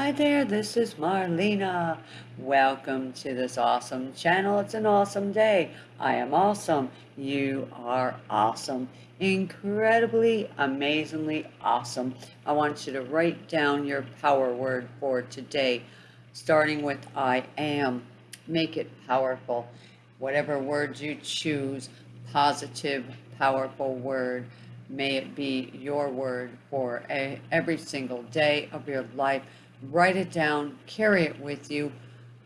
Hi there, this is Marlena. Welcome to this awesome channel. It's an awesome day. I am awesome. You are awesome. Incredibly, amazingly awesome. I want you to write down your power word for today, starting with I am. Make it powerful. Whatever word you choose, positive, powerful word. May it be your word for a, every single day of your life write it down, carry it with you,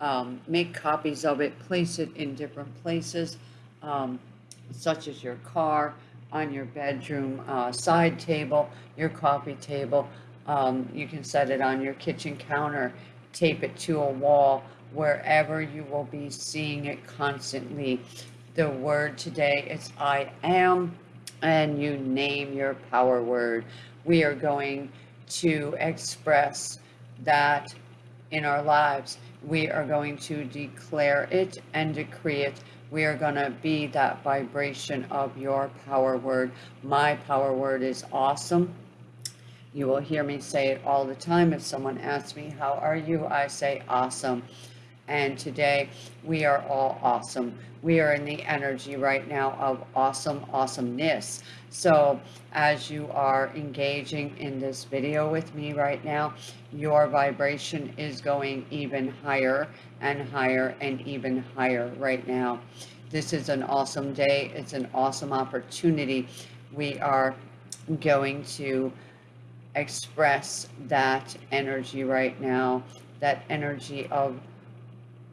um, make copies of it, place it in different places, um, such as your car, on your bedroom uh, side table, your coffee table. Um, you can set it on your kitchen counter, tape it to a wall, wherever you will be seeing it constantly. The word today is I am, and you name your power word. We are going to express that in our lives. We are going to declare it and decree it. We are going to be that vibration of your power word. My power word is awesome. You will hear me say it all the time. If someone asks me, How are you? I say, Awesome. And today we are all awesome. We are in the energy right now of awesome awesomeness. So as you are engaging in this video with me right now, your vibration is going even higher and higher and even higher right now. This is an awesome day. It's an awesome opportunity. We are going to express that energy right now, that energy of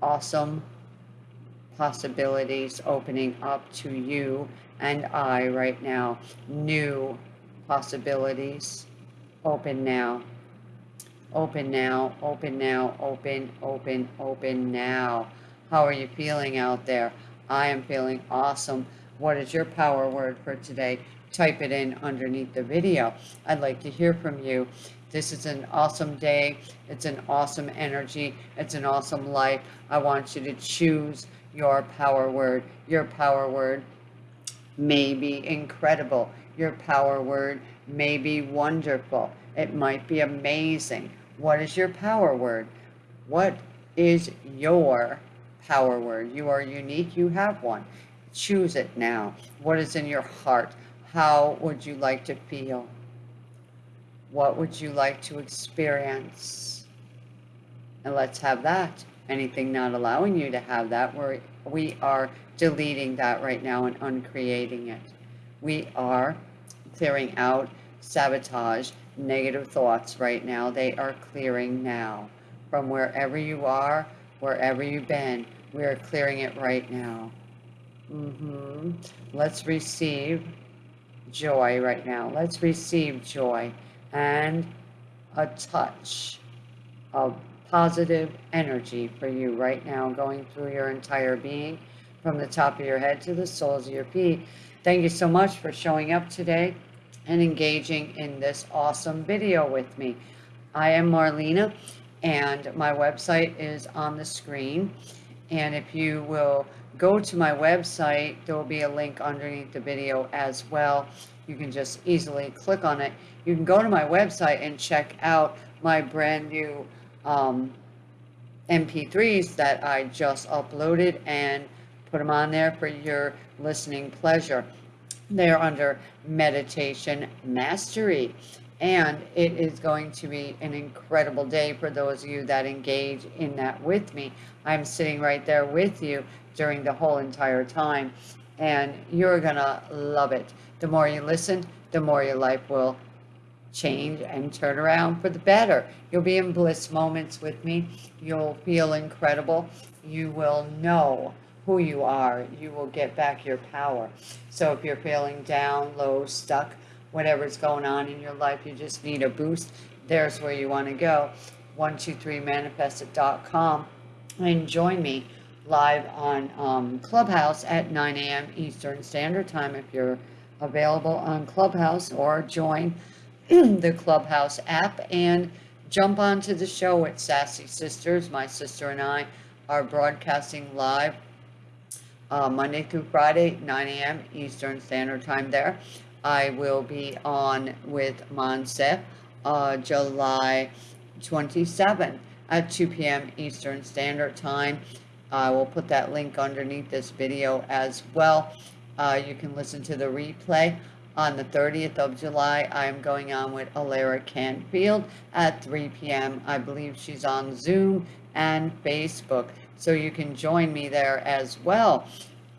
awesome possibilities opening up to you and I right now. New possibilities. Open now. Open now, open now, open, open, open now. How are you feeling out there? I am feeling awesome. What is your power word for today? Type it in underneath the video. I'd like to hear from you. This is an awesome day. It's an awesome energy. It's an awesome life. I want you to choose your power word. Your power word may be incredible. Your power word may be wonderful. It might be amazing. What is your power word? What is your power word? You are unique. You have one. Choose it now. What is in your heart? How would you like to feel? What would you like to experience? And let's have that. Anything not allowing you to have that, we're, we are deleting that right now and uncreating it. We are clearing out sabotage, negative thoughts right now. They are clearing now. From wherever you are, wherever you've been, we are clearing it right now. Mm-hmm. Let's receive joy right now. Let's receive joy and a touch of positive energy for you right now going through your entire being from the top of your head to the soles of your feet. Thank you so much for showing up today and engaging in this awesome video with me. I am Marlena and my website is on the screen. And if you will go to my website, there will be a link underneath the video as well. You can just easily click on it. You can go to my website and check out my brand new um, MP3s that I just uploaded and put them on there for your listening pleasure. They're under Meditation Mastery. And it is going to be an incredible day for those of you that engage in that with me. I'm sitting right there with you during the whole entire time, and you're to love it. The more you listen, the more your life will change and turn around for the better. You'll be in bliss moments with me. You'll feel incredible. You will know who you are. You will get back your power. So if you're feeling down, low, stuck, whatever's going on in your life, you just need a boost, there's where you want to go. 123manifested.com and join me live on um, Clubhouse at 9 a.m. Eastern Standard Time if you're available on Clubhouse or join the Clubhouse app and jump onto the show at Sassy Sisters. My sister and I are broadcasting live uh, Monday through Friday, 9 a.m. Eastern Standard Time there. I will be on with Monse uh, July 27 at 2 p.m. Eastern Standard Time. I will put that link underneath this video as well. Uh, you can listen to the replay. On the 30th of July, I am going on with Alara Canfield at 3 p.m. I believe she's on Zoom and Facebook, so you can join me there as well.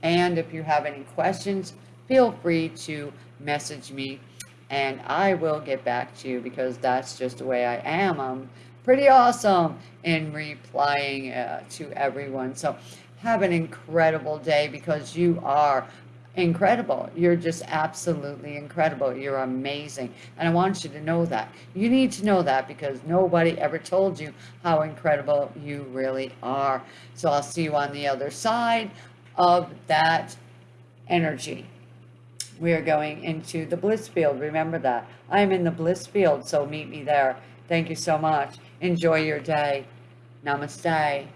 And if you have any questions, feel free to message me and I will get back to you because that's just the way I am. I'm pretty awesome in replying uh, to everyone. So have an incredible day because you are incredible. You're just absolutely incredible. You're amazing. And I want you to know that. You need to know that because nobody ever told you how incredible you really are. So I'll see you on the other side of that energy. We are going into the bliss field. Remember that. I'm in the bliss field, so meet me there. Thank you so much. Enjoy your day. Namaste.